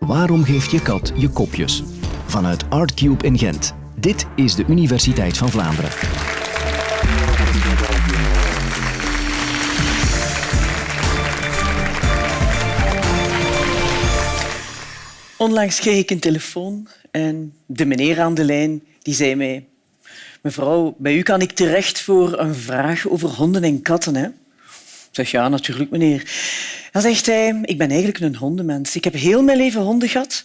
Waarom geeft je kat je kopjes? Vanuit Artcube in Gent. Dit is de Universiteit van Vlaanderen. Onlangs kreeg ik een telefoon en de meneer aan de lijn die zei mij Mevrouw, bij u kan ik terecht voor een vraag over honden en katten. Hè? Ik zeg ja, natuurlijk, meneer. Dan zegt hij, ik ben eigenlijk een hondenmens. Ik heb heel mijn leven honden gehad.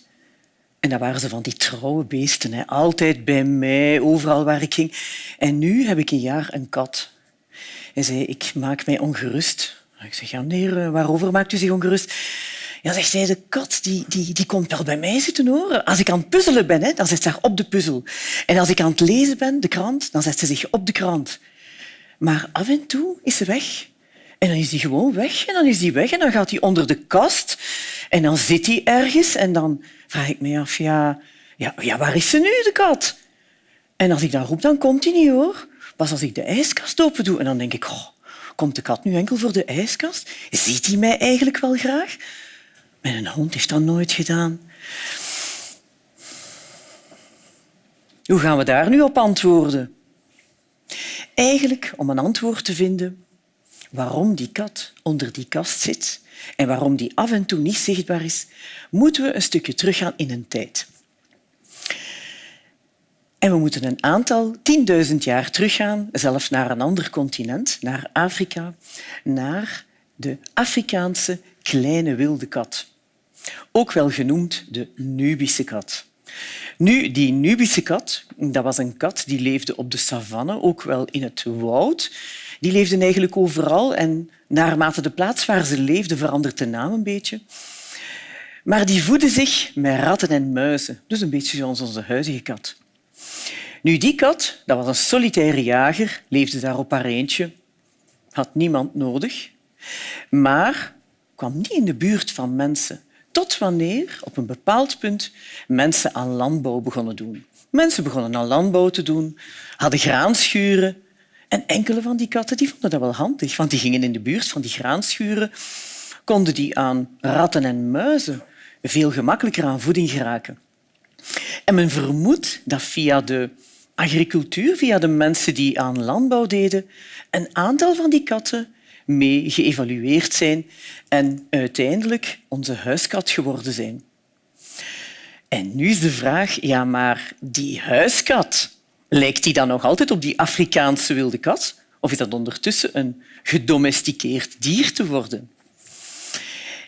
En dat waren ze van die trouwe beesten. Hè. Altijd bij mij, overal waar ik ging. En nu heb ik een jaar een kat. Hij zei, ik maak mij ongerust. Ik zeg, ja, meneer, waarover maakt u zich ongerust? Ja, zegt hij, de kat die, die, die komt wel bij mij zitten horen. Als ik aan het puzzelen ben, hè, dan zit ze daar op de puzzel. En als ik aan het lezen ben, de krant, dan zet ze zich op de krant. Maar af en toe is ze weg. En dan is hij gewoon weg. En dan is hij weg en dan gaat hij onder de kast. En dan zit hij ergens. En dan vraag ik me af, ja, ja, ja waar is ze nu, de kat? En als ik dan roep, dan komt hij niet, hoor. Pas als ik de ijskast open doe. En dan denk ik, komt de kat nu enkel voor de ijskast? Ziet hij mij eigenlijk wel graag? Mijn hond heeft dat nooit gedaan. Hoe gaan we daar nu op antwoorden? Eigenlijk, om een antwoord te vinden waarom die kat onder die kast zit en waarom die af en toe niet zichtbaar is, moeten we een stukje teruggaan in een tijd. En we moeten een aantal tienduizend jaar teruggaan, zelfs naar een ander continent, naar Afrika, naar de Afrikaanse kleine wilde kat ook wel genoemd de Nubische kat. Nu, die Nubische kat, dat was een kat die leefde op de savanne, ook wel in het woud. Die leefden eigenlijk overal en naarmate de plaats waar ze leefden verandert de naam een beetje. Maar die voedde zich met ratten en muizen, dus een beetje zoals onze huidige kat. Nu, die kat, dat was een solitaire jager, leefde daar op haar eentje, had niemand nodig, maar kwam niet in de buurt van mensen. Tot wanneer op een bepaald punt mensen aan landbouw begonnen doen. Mensen begonnen aan landbouw te doen, hadden graanschuren. En enkele van die katten die vonden dat wel handig, want die gingen in de buurt van die graanschuren, konden die aan ratten en muizen veel gemakkelijker aan voeding geraken. En men vermoedt dat via de agricultuur, via de mensen die aan landbouw deden, een aantal van die katten mee geëvalueerd zijn en uiteindelijk onze huiskat geworden zijn. En nu is de vraag, ja, maar die huiskat, lijkt die dan nog altijd op die Afrikaanse wilde kat? Of is dat ondertussen een gedomesticeerd dier te worden?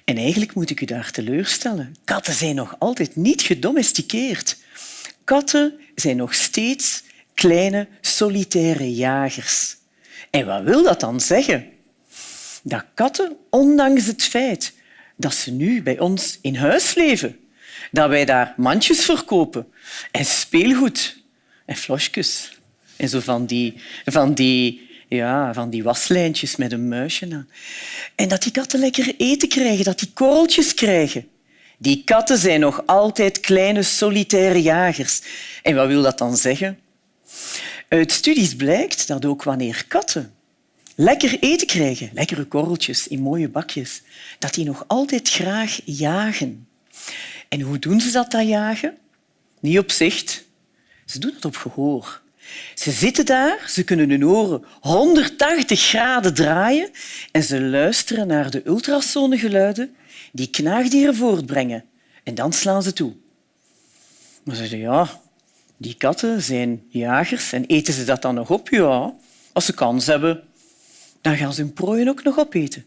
En eigenlijk moet ik u daar teleurstellen. Katten zijn nog altijd niet gedomesticeerd. Katten zijn nog steeds kleine, solitaire jagers. En wat wil dat dan zeggen? dat katten, ondanks het feit dat ze nu bij ons in huis leven, dat wij daar mandjes verkopen en speelgoed en flosjes en zo van die, van die, ja, van die waslijntjes met een muisje aan. En dat die katten lekker eten krijgen, dat die korreltjes krijgen. Die katten zijn nog altijd kleine solitaire jagers. En wat wil dat dan zeggen? Uit studies blijkt dat ook wanneer katten lekker eten krijgen, lekkere korreltjes in mooie bakjes, dat die nog altijd graag jagen. En hoe doen ze dat, dat jagen? Niet op zicht. Ze doen het op gehoor. Ze zitten daar, ze kunnen hun oren 180 graden draaien en ze luisteren naar de ultrasonegeluiden die knaagdieren voortbrengen. En dan slaan ze toe. Maar ze zeggen, ja, die katten zijn jagers en eten ze dat dan nog op? Ja, als ze kans hebben dan gaan ze hun prooien ook nog opeten.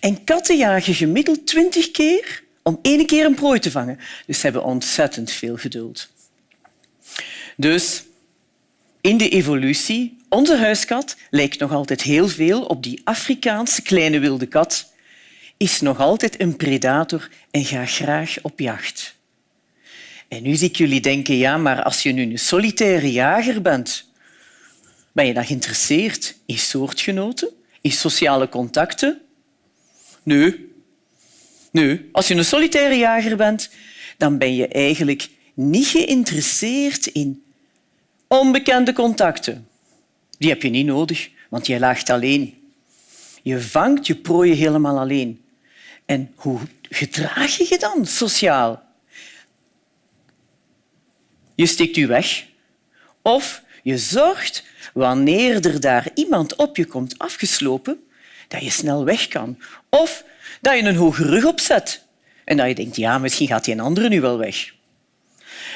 En katten jagen gemiddeld twintig keer om één keer een prooi te vangen. Dus ze hebben ontzettend veel geduld. Dus in de evolutie, onze huiskat lijkt nog altijd heel veel op die Afrikaanse kleine wilde kat, is nog altijd een predator en gaat graag op jacht. En nu zie ik jullie denken, ja, maar als je nu een solitaire jager bent, ben je dan geïnteresseerd in soortgenoten? in sociale contacten? Nee. Nee. Als je een solitaire jager bent, dan ben je eigenlijk niet geïnteresseerd in onbekende contacten. Die heb je niet nodig, want je laagt alleen. Je vangt je prooien helemaal alleen. En hoe gedraag je je dan sociaal? je steekt u weg. Of je zorgt, wanneer er daar iemand op je komt afgeslopen, dat je snel weg kan. Of dat je een hoge rug opzet en dat je denkt, ja, misschien gaat die een andere nu wel weg.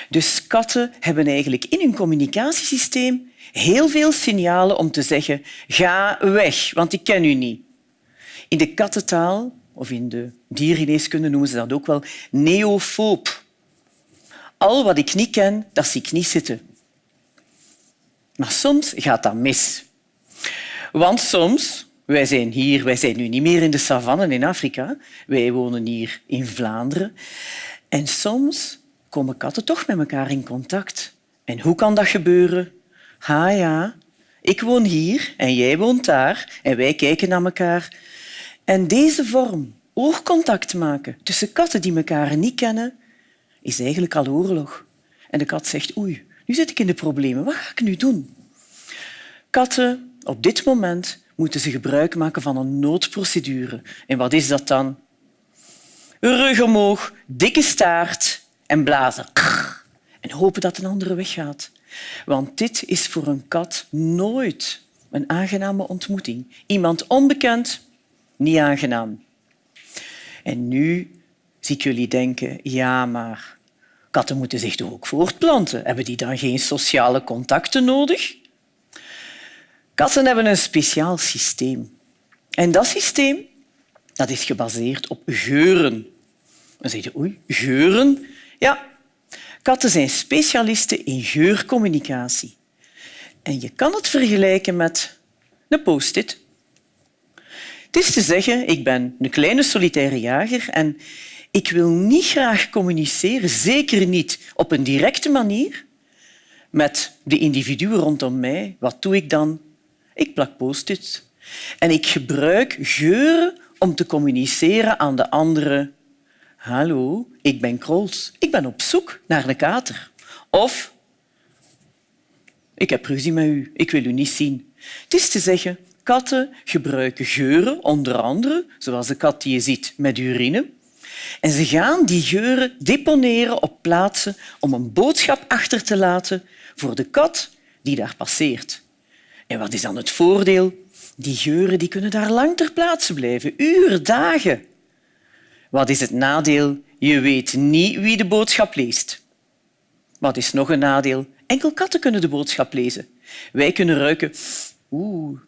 Dus katten hebben eigenlijk in hun communicatiesysteem heel veel signalen om te zeggen ga weg, want ik ken u niet. In de kattentaal, of in de diergeneeskunde noemen ze dat ook wel, neofoob. Al wat ik niet ken, dat zie ik niet zitten. Maar soms gaat dat mis. Want soms, wij zijn hier, wij zijn nu niet meer in de savannen in Afrika, wij wonen hier in Vlaanderen. En soms komen katten toch met elkaar in contact. En hoe kan dat gebeuren? Ha ja, ik woon hier en jij woont daar en wij kijken naar elkaar. En deze vorm, oogcontact maken tussen katten die elkaar niet kennen, is eigenlijk al oorlog. En de kat zegt, oei, nu zit ik in de problemen. Wat ga ik nu doen? Katten, op dit moment, moeten ze gebruik maken van een noodprocedure. En wat is dat dan? Rug omhoog, dikke staart en blazen. En hopen dat een andere weggaat. Want dit is voor een kat nooit een aangename ontmoeting. Iemand onbekend, niet aangenaam. En nu zie ik jullie denken, ja, maar katten moeten zich toch ook voortplanten. Hebben die dan geen sociale contacten nodig? Katten hebben een speciaal systeem. En dat systeem dat is gebaseerd op geuren. Dan zeg je, oei, geuren? Ja, katten zijn specialisten in geurcommunicatie. En je kan het vergelijken met een post-it. Het is te zeggen, ik ben een kleine solitaire jager en ik wil niet graag communiceren, zeker niet op een directe manier, met de individuen rondom mij. Wat doe ik dan? Ik plak post-its. En ik gebruik geuren om te communiceren aan de anderen. Hallo, ik ben Krols. Ik ben op zoek naar een kater. Of ik heb ruzie met u. Ik wil u niet zien. Het is te zeggen, katten gebruiken geuren, onder andere, zoals de kat die je ziet met urine. En ze gaan die geuren deponeren op plaatsen om een boodschap achter te laten voor de kat die daar passeert. En wat is dan het voordeel? Die geuren die kunnen daar lang ter plaatse blijven, uren, dagen. Wat is het nadeel? Je weet niet wie de boodschap leest. Wat is nog een nadeel? Enkel katten kunnen de boodschap lezen. Wij kunnen ruiken. Oeh.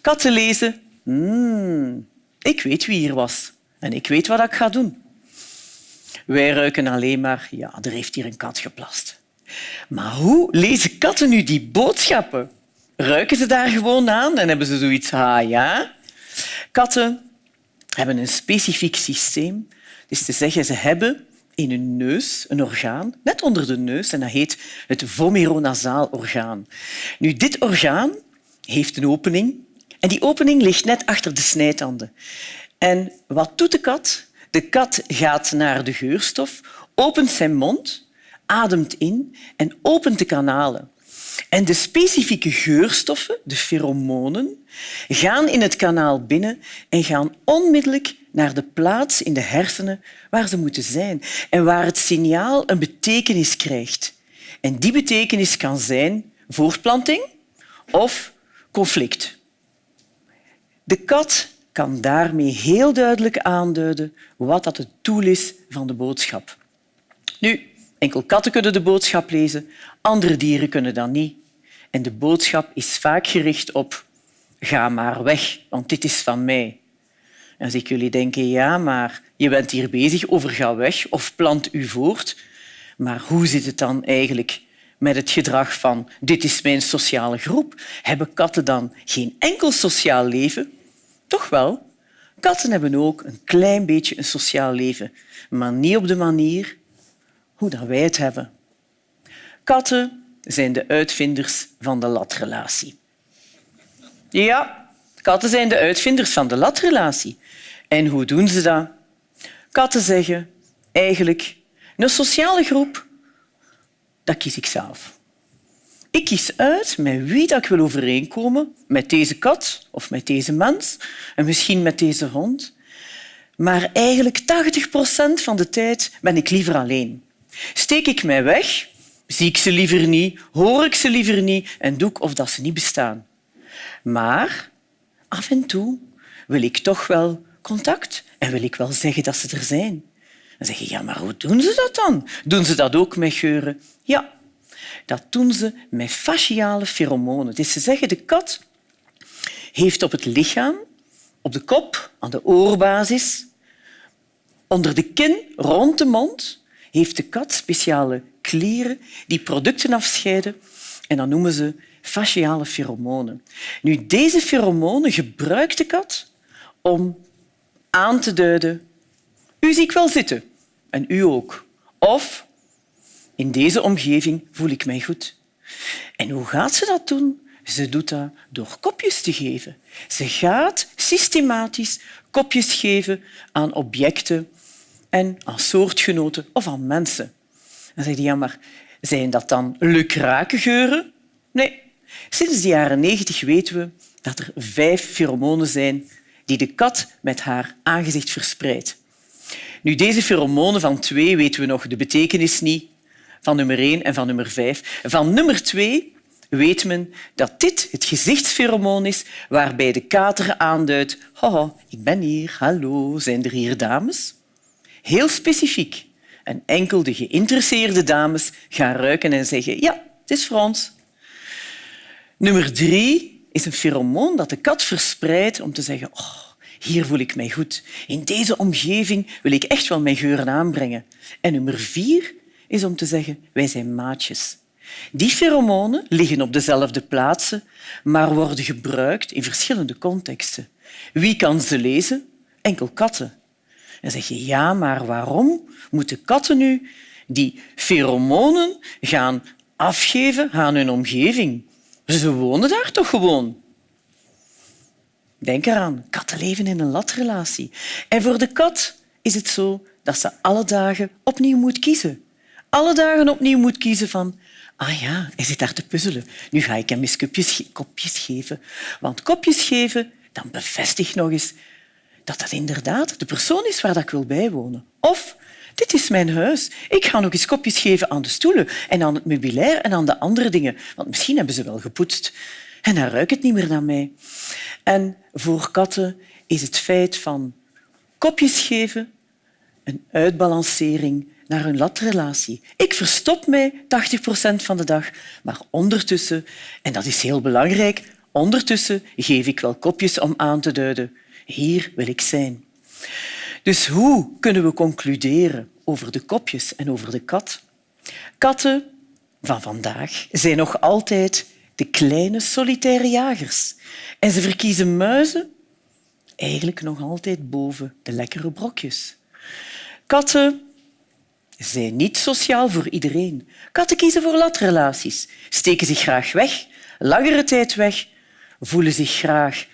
Katten lezen. Mm, ik weet wie hier was en ik weet wat ik ga doen. Wij ruiken alleen maar. Ja, er heeft hier een kat geplast. Maar hoe lezen katten nu die boodschappen? Ruiken ze daar gewoon aan en hebben ze zoiets, ah ja. Katten hebben een specifiek systeem. Dus te zeggen, ze hebben in hun neus een orgaan, net onder de neus, en dat heet het vomeronasaal orgaan. Nu, dit orgaan heeft een opening en die opening ligt net achter de snijtanden. En wat doet de kat? De kat gaat naar de geurstof, opent zijn mond, ademt in en opent de kanalen. En de specifieke geurstoffen, de pheromonen, gaan in het kanaal binnen en gaan onmiddellijk naar de plaats in de hersenen waar ze moeten zijn en waar het signaal een betekenis krijgt. En die betekenis kan zijn voortplanting of conflict. De kat kan daarmee heel duidelijk aanduiden wat dat het doel is van de boodschap. Nu, enkel katten kunnen de boodschap lezen, andere dieren kunnen dat niet. En de boodschap is vaak gericht op ga maar weg, want dit is van mij. En als ik jullie denken, ja, maar je bent hier bezig over ga weg of plant u voort. Maar hoe zit het dan eigenlijk met het gedrag van dit is mijn sociale groep? Hebben katten dan geen enkel sociaal leven? Toch wel. Katten hebben ook een klein beetje een sociaal leven, maar niet op de manier hoe dat wij het hebben. Katten zijn de uitvinders van de latrelatie. Ja, katten zijn de uitvinders van de latrelatie. En hoe doen ze dat? Katten zeggen eigenlijk een sociale groep, dat kies ik zelf. Ik kies uit met wie dat ik wil overeenkomen, met deze kat of met deze mens en misschien met deze hond. Maar eigenlijk 80 procent van de tijd ben ik liever alleen. Steek ik mij weg zie ik ze liever niet, hoor ik ze liever niet en doe ik of dat ze niet bestaan. Maar af en toe wil ik toch wel contact en wil ik wel zeggen dat ze er zijn. Dan zeg je, ja, maar hoe doen ze dat dan? Doen ze dat ook met geuren? Ja, dat doen ze met fasciale pheromonen. Dus ze zeggen, de kat heeft op het lichaam, op de kop, aan de oorbasis, onder de kin, rond de mond, heeft de kat speciale klieren die producten afscheiden en dat noemen ze fasciale pheromonen. Nu, deze pheromonen gebruikt de kat om aan te duiden u zie ik wel zitten en u ook. Of in deze omgeving voel ik mij goed. En hoe gaat ze dat doen? Ze doet dat door kopjes te geven. Ze gaat systematisch kopjes geven aan objecten en aan soortgenoten of aan mensen. Dan zeg je, ja, maar zijn dat dan lukrake geuren? Nee. Sinds de jaren negentig weten we dat er vijf pheromonen zijn die de kat met haar aangezicht verspreidt. Nu, deze pheromonen van twee weten we nog de betekenis niet, van nummer één en van nummer vijf. Van nummer twee weet men dat dit het gezichtspheromoon is waarbij de kater aanduidt ik ben hier, hallo, zijn er hier dames? Heel specifiek. En enkel de geïnteresseerde dames gaan ruiken en zeggen ja, het is voor ons. Nummer drie is een pheromoon dat de kat verspreidt om te zeggen oh, hier voel ik mij goed. In deze omgeving wil ik echt wel mijn geuren aanbrengen. En nummer vier is om te zeggen wij zijn maatjes. Die pheromonen liggen op dezelfde plaatsen, maar worden gebruikt in verschillende contexten. Wie kan ze lezen? Enkel katten. En zeg je, ja, maar waarom moeten katten nu die pheromonen gaan afgeven aan hun omgeving? Ze wonen daar toch gewoon? Denk eraan, katten leven in een latrelatie. En voor de kat is het zo dat ze alle dagen opnieuw moet kiezen. Alle dagen opnieuw moet kiezen van ah ja, hij zit daar te puzzelen. Nu ga ik hem eens kopjes, kopjes geven. Want kopjes geven, dan bevestigt nog eens dat dat inderdaad de persoon is waar ik wil bijwonen. Of dit is mijn huis. Ik ga nog eens kopjes geven aan de stoelen en aan het meubilair en aan de andere dingen. Want misschien hebben ze wel gepoetst en dan ruikt het niet meer naar mij. En voor katten is het feit van kopjes geven een uitbalancering naar hun latrelatie. Ik verstop mij 80 procent van de dag, maar ondertussen, en dat is heel belangrijk, ondertussen geef ik wel kopjes om aan te duiden. Hier wil ik zijn. Dus hoe kunnen we concluderen over de kopjes en over de kat? Katten van vandaag zijn nog altijd de kleine solitaire jagers. En ze verkiezen muizen eigenlijk nog altijd boven de lekkere brokjes. Katten zijn niet sociaal voor iedereen. Katten kiezen voor latrelaties, steken zich graag weg, langere tijd weg, voelen zich graag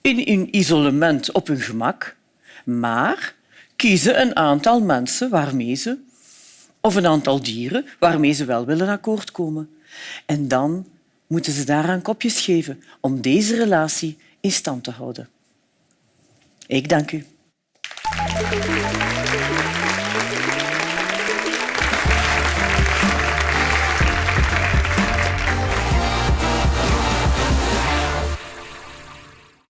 in hun isolement op hun gemak, maar kiezen een aantal mensen waarmee ze, of een aantal dieren waarmee ze wel willen akkoord komen. En dan moeten ze daaraan kopjes geven om deze relatie in stand te houden. Ik dank u.